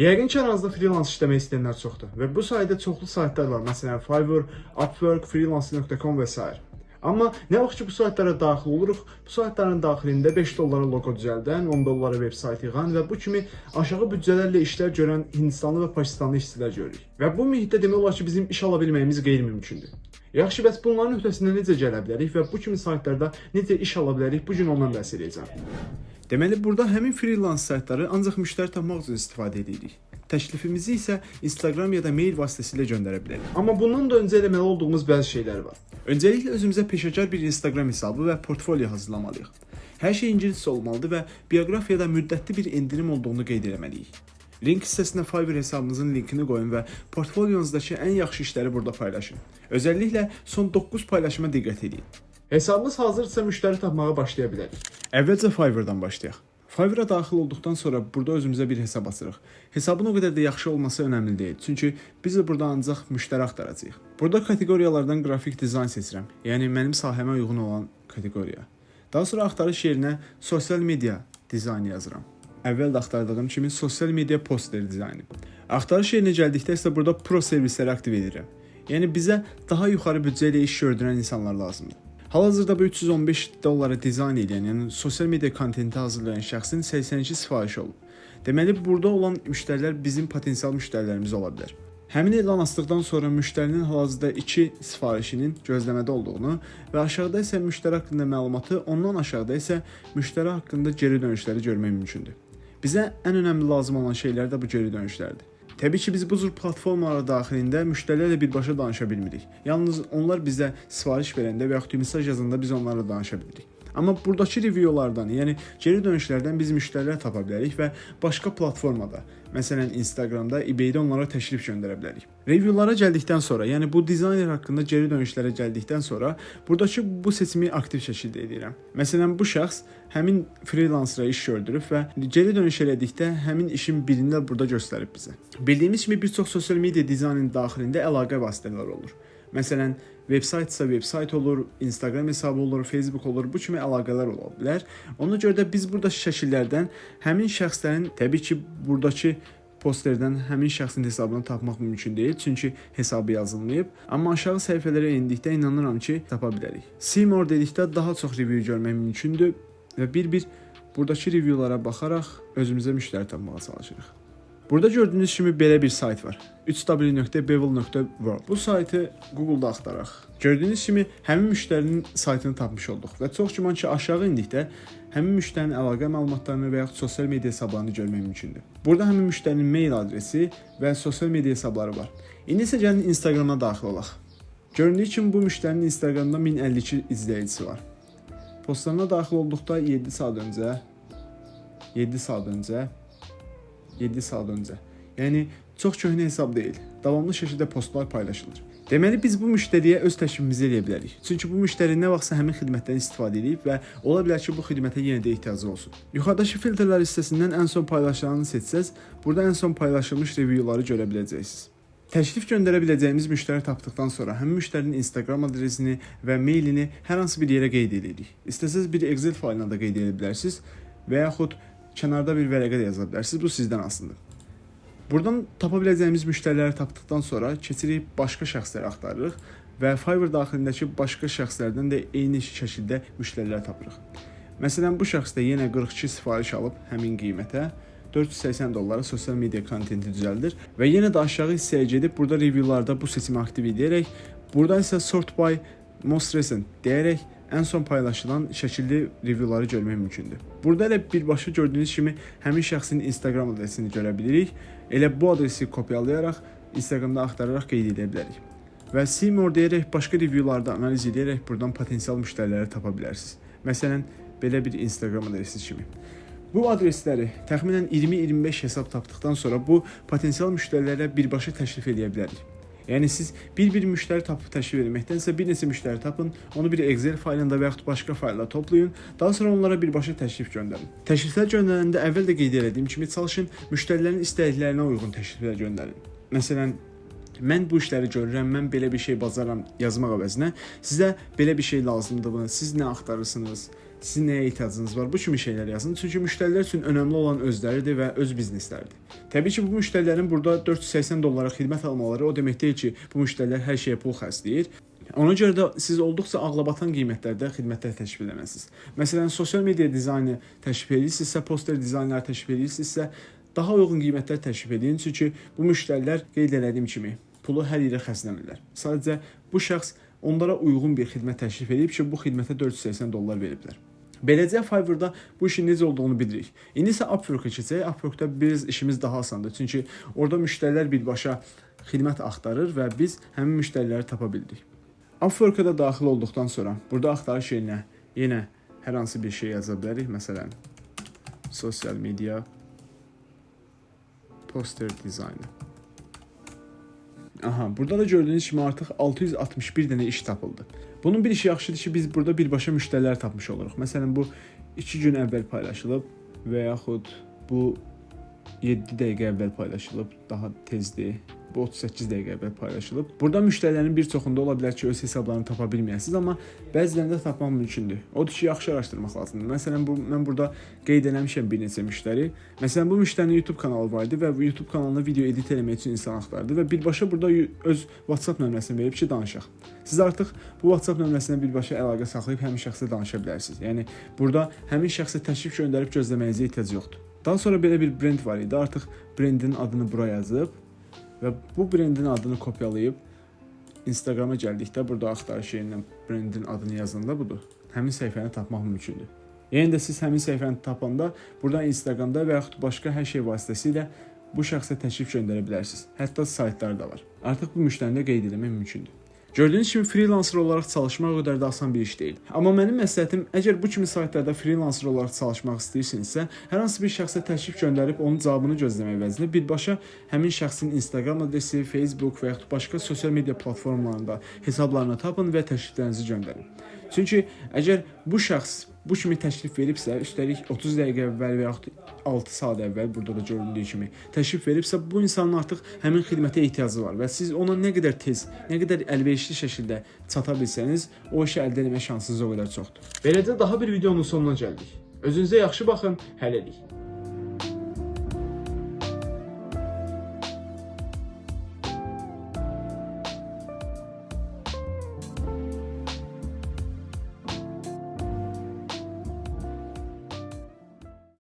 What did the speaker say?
Yəqin ki, aranızda freelance işləmək istəyənlər çoxdur və bu sayədə çoxlu saytlar var. Məsələn, Fiverr, Upwork, freelance.com və s. Amma nə vaxt ki bu saytlara daxil oluruq, bu saytların daxilində 5 dollara loqo düzəldən, 10 dollara veb-sayt yığan və bu kimi aşağı büdcələrlə işlər görən Hindistanlı və Pakistanlı işçilər görürük. Və bu mühitdə demək olar ki, bizim iş ala bilməyimiz qeyri-mümkündür. Yaxşı, bəs bunların öhdəsindən necə gələ bilərik və bu kimi saytlarda necə iş ala bilərik? Bu gün ondan bəhs edəcəm. Deməli, burada həmin freelance saytları ancaq müştəri tapmaq üçün istifadə edirik. Təklifimizi isə Instagram ya da mail vasitəsilə göndərə bilərik. Amma bundan da öncə eləməli olduğumuz bəzi şeylər var. Öncəliklə özümüzə peşəkar bir Instagram hesabı və portfolio hazırlamalıyıq. Hər şey ingiliscə olmalıdır və bioqrafiyada müddətli bir endirim olduğunu qeyd etməliyik. Link hissəsinə Fiverr hesabınızın linkini qoyun və portfolyonuzdakı ən yaxşı işləri burada paylaşın. Özəlliklə son 9 paylaşıma diqqət edin. Hesabınız hazırsa müştəri tapmağa başlaya bilərik. Əvvəlcə Fiverr-dan başlayaq. Fiverr-a daxil olduqdan sonra burada özümüzə bir hesab açırıq. Hesabın o qədər də yaxşı olması önəmli deyil, çünki biz də burada ancaq müştəri axtaracağıq. Burada kateqoriyalardan qrafik dizayn seçirəm, yəni mənim sahəmə uyğun olan kateqoriya. Daha sonra axtarış yerinə sosial media dizaynı yazıram. Əvvəl də axtardığım kimi sosial media poster dizaynı. Axtarış yerinə gəldikdə isə burada pro servisləri aktiv edirəm. Yəni bizə daha yuxarı büdcə ilə iş gördürən insanlar lazımdır. Hal-hazırda bu 315 dollara dizayn edən, yəni sosial media kontenti hazırlayan şəxsin 82 sifarişi olub. Deməli, burada olan müştərilər bizim potensial müştərilərimiz ola bilər. Həmin elan asdıqdan sonra müştərinin hal-hazırda 2 sifarişinin gözləmədə olduğunu və aşağıda isə müştəri haqqında məlumatı, ondan aşağıda isə müştəri haqqında geri dönüşləri görmək mümkündür. Bizə ən önəmli lazım olan şeylər də bu geri dönüşlərdir. Təbii ki, biz bu cür platformalar daxilində müştərilərlə birbaşa danışa bilmirik. Yalnız onlar bizə sifariş verəndə və yaxud mesaj yazanda biz onlarla danışa bilirik. Amma buradakı reviewlardan, yəni geri dönüşlərdən biz müştərilər tapa bilərik və başqa platformada, məsələn Instagramda, eBay-də onlara təklif göndərə bilərik. Reviewlara gəldikdən sonra, yəni bu dizayner haqqında geri dönüşlərə gəldikdən sonra buradakı bu seçimi aktiv şəkildə edirəm. Məsələn, bu şəxs həmin freelancera iş gördürüb və geri dönüş elədikdə həmin işin birini də burada göstərib bizə. Bildiyimiz kimi bir çox sosial media dizaynın daxilində əlaqə vasitələri olur. Məsələn, veb-saytsa veb-sayt olur, Instagram hesabı olur, Facebook olur, bu kimi əlaqələr ola bilər. Ona görə də biz burada şəkillərdən həmin şəxslərin təbii ki, burdakı posterdən həmin şəxsin hesabını tapmaq mümkün deyil, çünki hesabı yazılmayıb. Amma aşağı səhifələrə endikdə inanıram ki, tapa bilərik. See more dedikdə daha çox review görmək mümkündür və bir-bir buradakı reviewlara baxaraq özümüzə müştəri tapmağa çalışırıq. Burada gördüyünüz kimi belə bir sayt var. 3w.bevel.world. Bu saytı Google-da axtaraq. Gördüyünüz kimi həmin müştərinin saytını tapmış olduq və çox güman ki, aşağı indikdə həmin müştərinin əlaqə məlumatlarını və yaxud sosial media hesablarını görmək mümkündür. Burada həmin müştərinin mail adresi və sosial media hesabları var. İndi isə gəlin Instagrama daxil olaq. Göründüyü kimi bu müştərinin Instagramda 1052 izləyicisi var. Postlarına daxil olduqda 7 saat öncə 7 saat öncə 7 saat öncə. Yəni çox köhnə hesab deyil. Davamlı şəkildə postlar paylaşılır. Deməli biz bu müştəriyə öz təklifimizi eləyə bilərik. Çünki bu müştəri nə vaxtsa həmin xidmətdən istifadə edib və ola bilər ki, bu xidmətə yenə də ehtiyacı olsun. Yuxarıdakı filtrlər hissəsindən ən son paylaşılanı seçsəz, burada ən son paylaşılmış reviewları görə biləcəksiniz. Təklif göndərə biləcəyimiz müştəri tapdıqdan sonra həmin müştərinin Instagram adresini və mailini hər hansı bir yerə qeyd edirik. İstəsəz bir Excel faylına da qeyd edə bilərsiniz və yaxud kənarda bir vərəqə də yaza bilərsiniz. Bu sizdən asılıdır. Buradan tapa biləcəyimiz müştəriləri tapdıqdan sonra keçirik başqa şəxsləri axtarırıq və Fiverr daxilindəki başqa şəxslərdən də eyni şəkildə müştərilər tapırıq. Məsələn, bu şəxs də yenə 42 sifariş alıb həmin qiymətə 480 dollara sosial media kontenti düzəldir və yenə də aşağı hissəyə gedib burada reviewlarda bu seçimi aktiv edərək, burada isə sort by most recent deyərək ən son paylaşılan şəkilli reviewları görmək mümkündür. Burada elə birbaşa gördüyünüz kimi həmin şəxsin Instagram adresini görə bilirik. Elə bu adresi kopyalayaraq Instagramda axtararaq qeyd edə bilərik. Və Seymour deyərək başqa reviewlarda analiz edərək buradan potensial müştəriləri tapa bilərsiniz. Məsələn, belə bir Instagram adresi kimi. Bu adresləri təxminən 20-25 hesab tapdıqdan sonra bu potensial müştərilərə birbaşa təklif edə bilərik. Yəni siz bir-bir müştəri tapıb təklif etməkdənsə bir neçə müştəri tapın, onu bir Excel faylında və yaxud başqa faylda toplayın, daha sonra onlara birbaşa təklif göndərin. Təkliflər göndərəndə əvvəl də qeyd etdiyim kimi çalışın müştərilərin istəklərinə uyğun təkliflər göndərin. Məsələn, mən bu işləri görürəm, mən belə bir şey bacaram yazmaq əvəzinə sizə belə bir şey lazımdır, siz nə axtarırsınız? Sizin nəyə ehtiyacınız var? Bu kimi şeylər yazın. Çünki müştərilər üçün önəmli olan özləridir və öz biznesləridir. Təbii ki, bu müştərilərin burada 480 dollara xidmət almaları o demək deyil ki, bu müştərilər hər şeyə pul xərcləyir. Ona görə də siz olduqca ağlabatan qiymətlərdə xidmətlər təklif etməlisiniz. Məsələn, sosial media dizaynı təklif edirsinizsə, poster dizaynları təklif edirsinizsə, daha uyğun qiymətlər təklif edin, çünki bu müştərilər qeyd etdiyim kimi pulu hər yerə xərcləmirlər. Sadəcə bu şəxs onlara uyğun bir xidmət təklif edib ki, bu xidmətə 480 dollar veriblər. Beləcə Fiverr-da bu işin necə olduğunu bilirik. İndi isə Upwork-a keçək. Upwork-da biz işimiz daha asandır. Çünki orada müştərilər birbaşa xidmət axtarır və biz həmin müştəriləri tapa bildik. Upwork-a da daxil olduqdan sonra burada axtarış yerinə yenə hər hansı bir şey yaza bilərik. Məsələn, sosial media poster dizaynı. Aha, burada da gördüyünüz kimi artıq 661 dənə iş tapıldı. Bunun bir işi yaxşıdır ki, biz burada birbaşa müştərilər tapmış oluruq. Məsələn, bu 2 gün əvvəl paylaşılıb və yaxud bu 7 dəqiqə əvvəl paylaşılıb, daha tezdir. Bu 38 dəqiqə əvvəl paylaşılıb. Burada müştərilərin bir çoxunda ola bilər ki, öz hesablarını tapa bilməyəsiniz, amma bəzilərində tapmaq mümkündür. Odur ki, yaxşı araşdırmaq lazımdır. Məsələn, bu mən burada qeyd eləmişəm bir neçə müştəri. Məsələn, bu müştərinin YouTube kanalı var idi və bu YouTube kanalına video edit etmək üçün insan axtardı və birbaşa burada öz WhatsApp nömrəsini verib ki, danışaq. Siz artıq bu WhatsApp nömrəsinə birbaşa əlaqə saxlayıb həmin şəxslə danışa bilərsiniz. Yəni burada həmin şəxsə təklif göndərib gözləməyinizə ehtiyac yoxdur. Daha sonra belə bir brend var idi. Artıq brendin adını bura yazıb və bu brendin adını kopyalayıb Instagrama gəldikdə burada axtarış yerindən brendin adını yazanda budur. Həmin səhifəni tapmaq mümkündür. Yəni də siz həmin səhifəni tapanda burada Instagramda və yaxud başqa hər şey vasitəsilə bu şəxsə təklif göndərə bilərsiniz. Hətta saytlar da var. Artıq bu müştərini də qeyd etmək mümkündür. Gördüyünüz kimi freelancer olaraq çalışmaq o qədər də asan bir iş deyil. Amma mənim məsləhətim, əgər bu kimi saytlarda freelancer olaraq çalışmaq istəyirsinizsə, hər hansı bir şəxsə təklif göndərib onun cavabını gözləmək əvəzinə birbaşa həmin şəxsin Instagram adresi, Facebook və yaxud başqa sosial media platformalarında hesablarını tapın və təkliflərinizi göndərin. Çünki əgər bu şəxs bu kimi təklif veribsə, üstəlik 30 dəqiqə əvvəl və yaxud 6 saat əvvəl burada da göründüyü kimi təklif veribsə, bu insanın artıq həmin xidmətə ehtiyacı var və siz ona nə qədər tez, nə qədər əlverişli şəkildə çata bilsəniz, o işi əldə etmə şansınız o qədər çoxdur. Beləcə daha bir videonun sonuna gəldik. Özünüzə yaxşı baxın, hələlik.